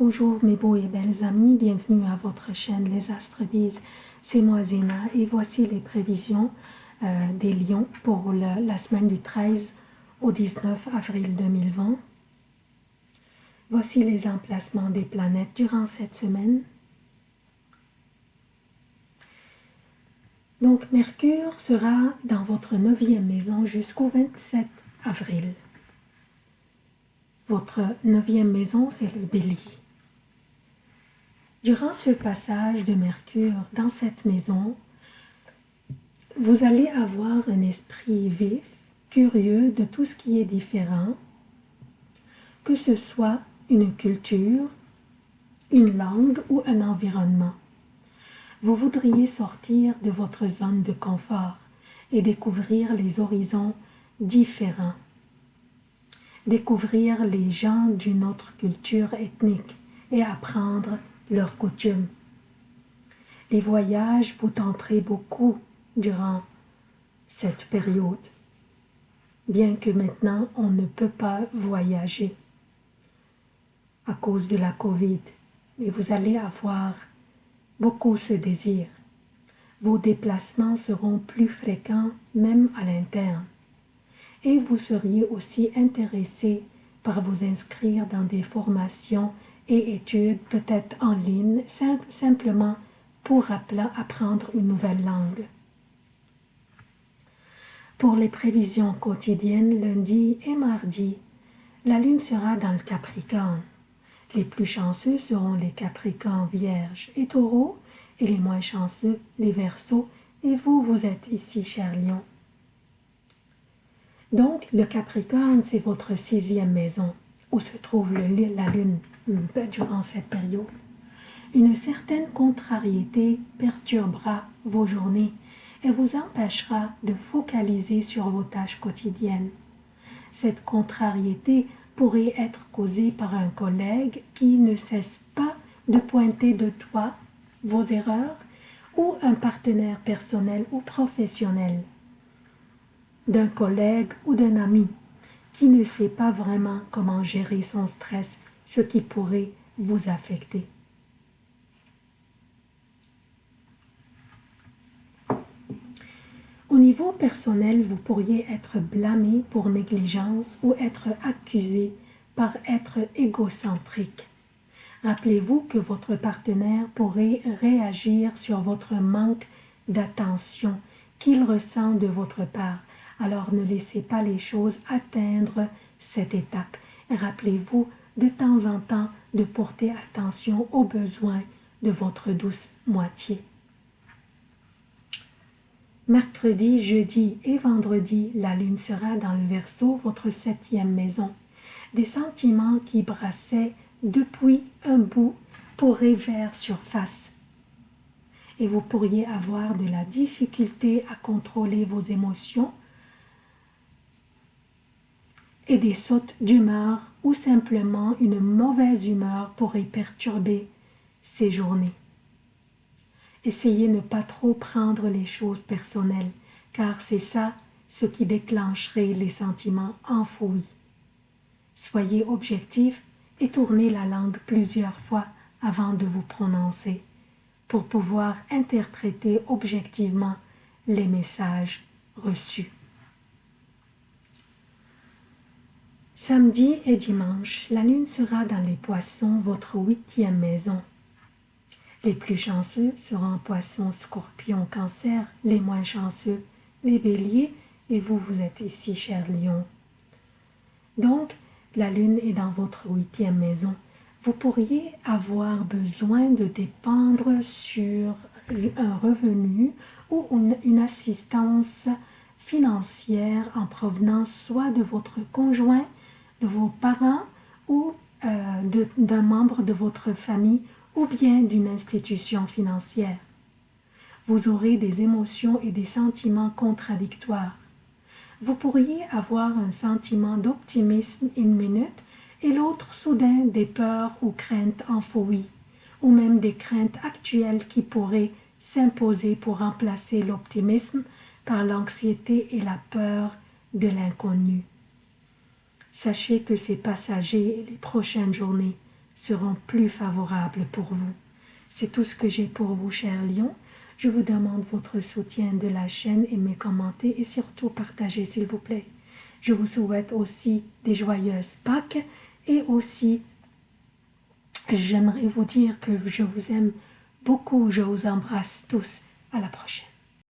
Bonjour mes beaux et belles amis, bienvenue à votre chaîne Les Astres disent, c'est moi Zéna et voici les prévisions euh, des lions pour la semaine du 13 au 19 avril 2020. Voici les emplacements des planètes durant cette semaine. Donc Mercure sera dans votre neuvième maison jusqu'au 27 avril. Votre neuvième maison, c'est le bélier. Durant ce passage de Mercure dans cette maison, vous allez avoir un esprit vif, curieux de tout ce qui est différent, que ce soit une culture, une langue ou un environnement. Vous voudriez sortir de votre zone de confort et découvrir les horizons différents découvrir les gens d'une autre culture ethnique et apprendre leurs coutumes. Les voyages vous tenterez beaucoup durant cette période, bien que maintenant on ne peut pas voyager à cause de la Covid, mais vous allez avoir beaucoup ce désir. Vos déplacements seront plus fréquents même à l'interne et vous seriez aussi intéressé par vous inscrire dans des formations et études peut-être en ligne simplement pour apprendre une nouvelle langue. Pour les prévisions quotidiennes lundi et mardi, la lune sera dans le Capricorne. Les plus chanceux seront les Capricornes vierges et taureaux et les moins chanceux les Verseaux et vous, vous êtes ici, cher Lion. Donc, le Capricorne, c'est votre sixième maison, où se trouve la Lune durant cette période. Une certaine contrariété perturbera vos journées et vous empêchera de focaliser sur vos tâches quotidiennes. Cette contrariété pourrait être causée par un collègue qui ne cesse pas de pointer de toi vos erreurs ou un partenaire personnel ou professionnel d'un collègue ou d'un ami qui ne sait pas vraiment comment gérer son stress, ce qui pourrait vous affecter. Au niveau personnel, vous pourriez être blâmé pour négligence ou être accusé par être égocentrique. Rappelez-vous que votre partenaire pourrait réagir sur votre manque d'attention qu'il ressent de votre part alors ne laissez pas les choses atteindre cette étape. Rappelez-vous de temps en temps de porter attention aux besoins de votre douce moitié. Mercredi, jeudi et vendredi, la lune sera dans le Verseau, votre septième maison. Des sentiments qui brassaient depuis un bout pourraient vers surface. Et vous pourriez avoir de la difficulté à contrôler vos émotions et des sautes d'humeur ou simplement une mauvaise humeur pourrait perturber ces journées. Essayez de ne pas trop prendre les choses personnelles, car c'est ça ce qui déclencherait les sentiments enfouis. Soyez objectif et tournez la langue plusieurs fois avant de vous prononcer, pour pouvoir interpréter objectivement les messages reçus. Samedi et dimanche, la lune sera dans les poissons, votre huitième maison. Les plus chanceux seront poissons, scorpions, cancer, les moins chanceux, les béliers, et vous, vous êtes ici, cher lion. Donc, la lune est dans votre huitième maison. Vous pourriez avoir besoin de dépendre sur un revenu ou une assistance financière en provenance soit de votre conjoint de vos parents ou euh, d'un membre de votre famille ou bien d'une institution financière. Vous aurez des émotions et des sentiments contradictoires. Vous pourriez avoir un sentiment d'optimisme une minute et l'autre soudain des peurs ou craintes enfouies, ou même des craintes actuelles qui pourraient s'imposer pour remplacer l'optimisme par l'anxiété et la peur de l'inconnu. Sachez que c'est passager les prochaines journées seront plus favorables pour vous. C'est tout ce que j'ai pour vous, cher Lion. Je vous demande votre soutien de la chaîne, aimez, commentez et surtout partagez, s'il vous plaît. Je vous souhaite aussi des joyeuses Pâques et aussi, j'aimerais vous dire que je vous aime beaucoup. Je vous embrasse tous. À la prochaine.